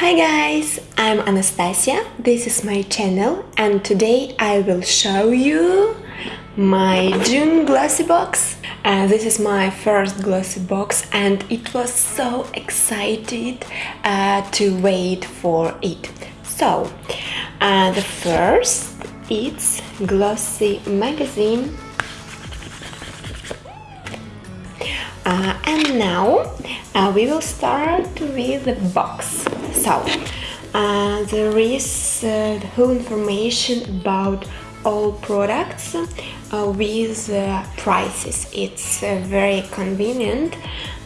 Hi guys, I'm Anastasia, this is my channel and today I will show you my June glossy box. Uh, this is my first glossy box and it was so excited uh, to wait for it. So, uh, the first it's Glossy magazine uh, and now uh, we will start with the box so uh, there is uh, the whole information about all products uh, with uh, prices. It's very convenient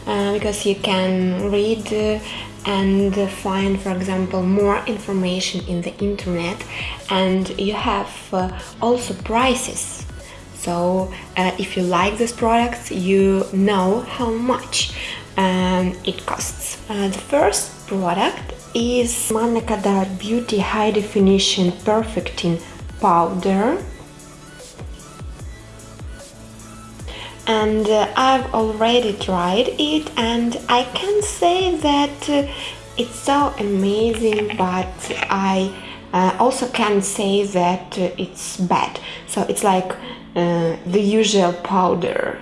because you can read and find for example more information in the internet and you have also prices. So uh, if you like this product you know how much um, it costs. Uh, the first product is Manna Kadar Beauty High Definition Perfecting Powder. And uh, I've already tried it and I can say that uh, it's so amazing but I uh, also can say that uh, it's bad. So it's like uh, the usual powder.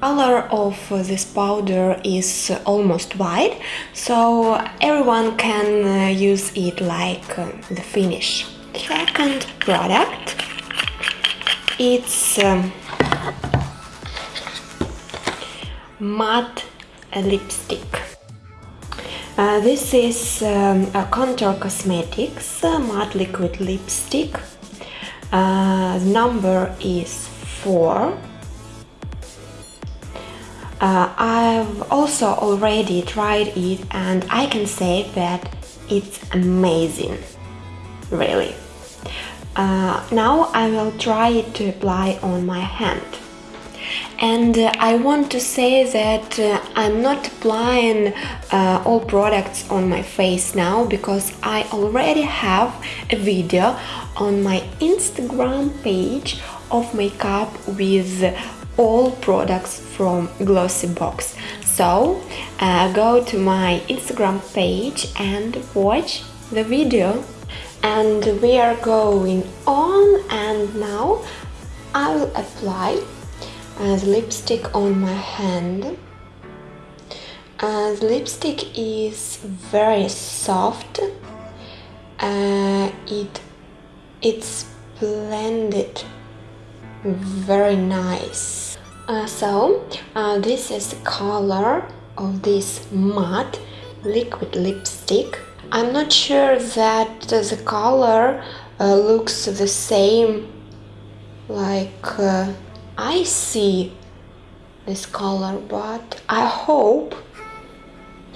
Color of this powder is almost white, so everyone can uh, use it like uh, the finish. Second product, it's um, matte lipstick. Uh, this is um, a Contour Cosmetics uh, matte liquid lipstick uh, number is 4 uh, I've also already tried it and I can say that it's amazing really. Uh, now I will try it to apply on my hand. And uh, I want to say that uh, I'm not applying uh, all products on my face now because I already have a video on my Instagram page of makeup with all products from Glossy Box. So uh, go to my Instagram page and watch the video. And we are going on and now I will apply uh, the lipstick on my hand. Uh, the lipstick is very soft. Uh, it it's blended very nice. Uh, so uh, this is the color of this matte liquid lipstick. I'm not sure that the color uh, looks the same like uh, I see this color but I hope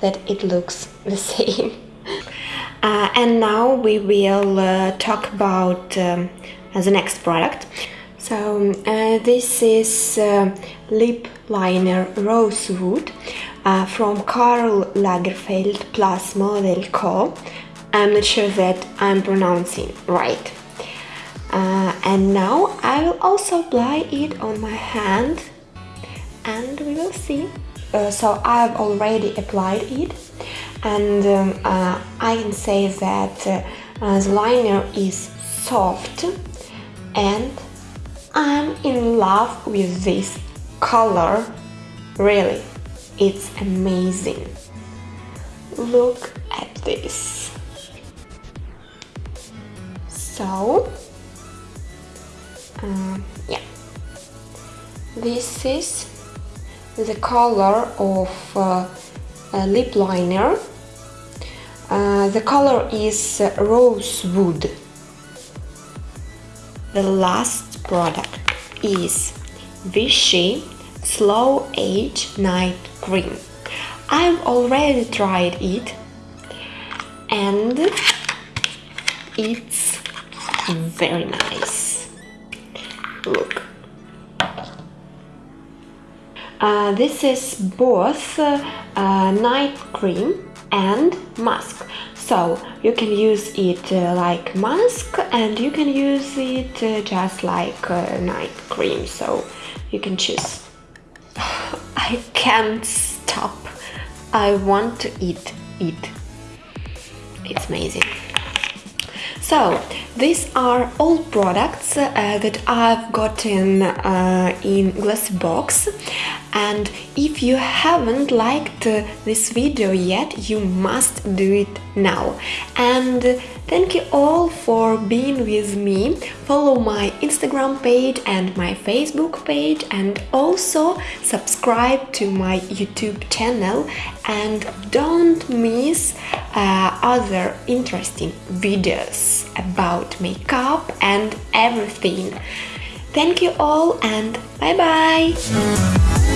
that it looks the same. Uh, and now we will uh, talk about um, the next product. So uh, this is uh, lip liner Rosewood uh, from Karl Lagerfeld Plus Model Co. I'm not sure that I'm pronouncing right. Uh, and now I will also apply it on my hand and we will see. so I've already applied it and um, uh, I can say that uh, the liner is soft and I'm in love with this color. Really it's amazing. Look at this. So uh, yeah. This is the color of uh, lip liner. Uh, the color is rosewood. The last product is Vichy Slow Age Night Cream. I've already tried it and it's very nice. Look. Uh, this is both uh, night cream and mask so you can use it uh, like mask and you can use it uh, just like uh, night cream. So you can choose. I can't stop. I want to eat it it's amazing. So, these are all products uh, that I've gotten uh, in glass box and if you haven't liked uh, this video yet, you must do it now. And thank you all for being with me. Follow my Instagram page and my Facebook page and also subscribe to my YouTube channel and don't miss uh, other interesting videos about makeup and everything. Thank you all and bye bye!